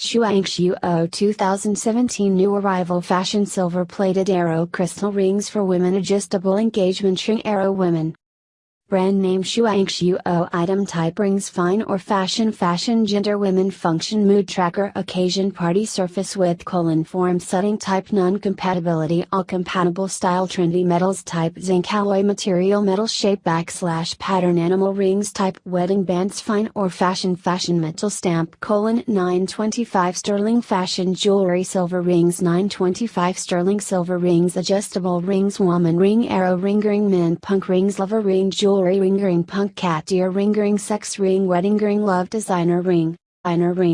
Shuangxiu 2017 New Arrival Fashion Silver Plated Arrow Crystal Rings for Women Adjustable Engagement Ring Arrow Women Brand name Shuangxiu item type rings fine or fashion fashion gender women function mood tracker occasion party surface width colon form setting type non-compatibility all compatible style trendy metals type zinc alloy material metal shape backslash pattern animal rings type wedding bands fine or fashion fashion metal stamp colon 925 sterling fashion jewelry silver rings 925 sterling silver rings adjustable rings woman ring arrow ring ring men punk rings lover ring jewelry jewelry ring ring punk cat ear ring ring sex ring wedding ring love designer ring, einer ring.